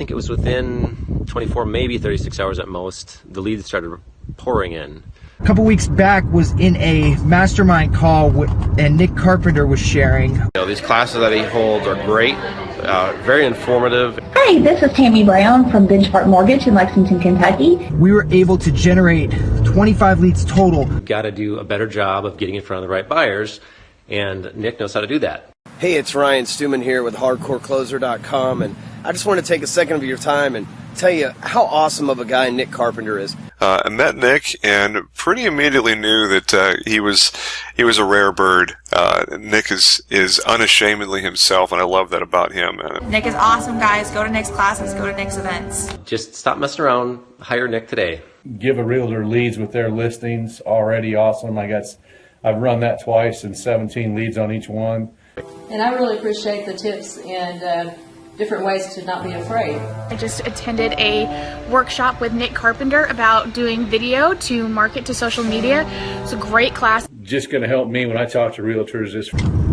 think it was within 24, maybe 36 hours at most, the leads started pouring in. A couple weeks back was in a mastermind call and Nick Carpenter was sharing. You know, these classes that he holds are great, uh, very informative. Hi, this is Tammy Brown from Benchmark Mortgage in Lexington, Kentucky. We were able to generate 25 leads total. Got to do a better job of getting in front of the right buyers, and Nick knows how to do that. Hey, it's Ryan Stewman here with HardcoreCloser.com, and I just want to take a second of your time and tell you how awesome of a guy Nick Carpenter is. Uh, I met Nick and pretty immediately knew that uh, he was he was a rare bird. Uh, Nick is is unashamedly himself, and I love that about him. Nick is awesome, guys. Go to Nick's classes. Go to Nick's events. Just stop messing around. Hire Nick today. Give a realtor leads with their listings. Already awesome. I guess I've run that twice and 17 leads on each one. And I really appreciate the tips and uh, different ways to not be afraid. I just attended a workshop with Nick Carpenter about doing video to market to social media. It's a great class. Just going to help me when I talk to realtors. This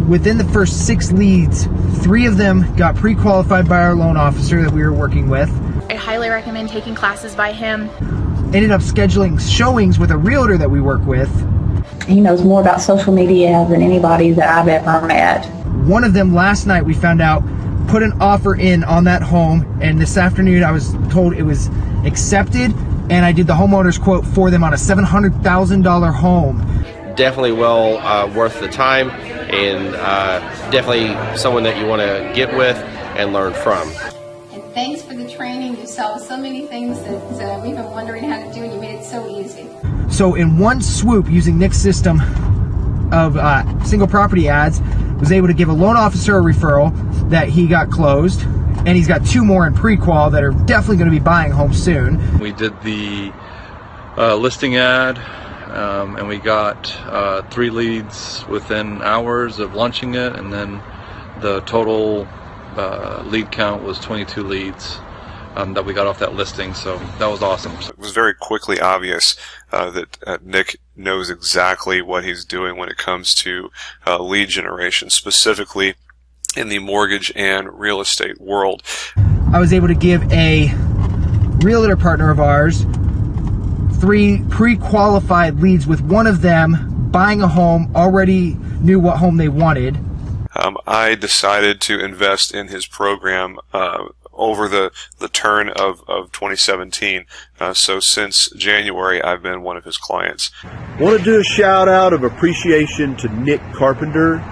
Within the first six leads, three of them got pre-qualified by our loan officer that we were working with. I highly recommend taking classes by him. Ended up scheduling showings with a realtor that we work with. He knows more about social media than anybody that I've ever met. One of them last night we found out put an offer in on that home and this afternoon I was told it was accepted and I did the homeowner's quote for them on a $700,000 home. Definitely well uh, worth the time and uh, definitely someone that you want to get with and learn from. And thanks for the training. You solved so many things that uh, we've been wondering how to do and you made it so easy. So in one swoop using Nick's system of uh, single property ads, was able to give a loan officer a referral that he got closed and he's got two more in pre-qual that are definitely going to be buying homes soon. We did the uh, listing ad um, and we got uh, three leads within hours of launching it and then the total uh, lead count was 22 leads um, that we got off that listing. So that was awesome. It was very quickly obvious uh, that uh, Nick knows exactly what he's doing when it comes to uh, lead generation, specifically in the mortgage and real estate world. I was able to give a realtor partner of ours three pre-qualified leads with one of them buying a home already knew what home they wanted. Um, I decided to invest in his program uh, over the, the turn of, of 2017. Uh, so since January, I've been one of his clients. Want to do a shout out of appreciation to Nick Carpenter.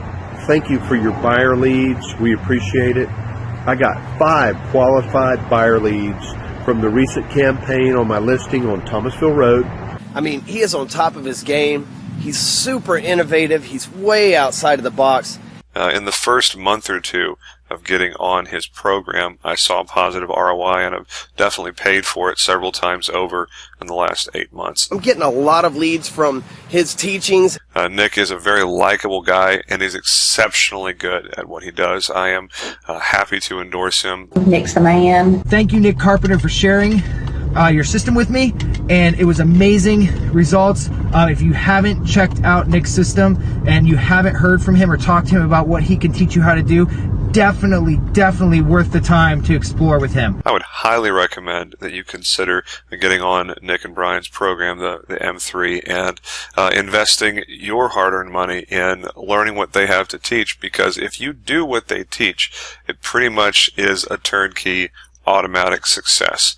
Thank you for your buyer leads. We appreciate it. I got five qualified buyer leads from the recent campaign on my listing on Thomasville Road. I mean, he is on top of his game. He's super innovative. He's way outside of the box. Uh, in the first month or two of getting on his program, I saw positive ROI and have definitely paid for it several times over in the last eight months. I'm getting a lot of leads from his teachings. Uh, Nick is a very likable guy and he's exceptionally good at what he does. I am uh, happy to endorse him. Nick's a man. Thank you, Nick Carpenter, for sharing uh, your system with me and it was amazing results. Uh, if you haven't checked out Nick's system and you haven't heard from him or talked to him about what he can teach you how to do, definitely, definitely worth the time to explore with him. I would highly recommend that you consider getting on Nick and Brian's program, the, the M3, and uh, investing your hard-earned money in learning what they have to teach because if you do what they teach, it pretty much is a turnkey automatic success.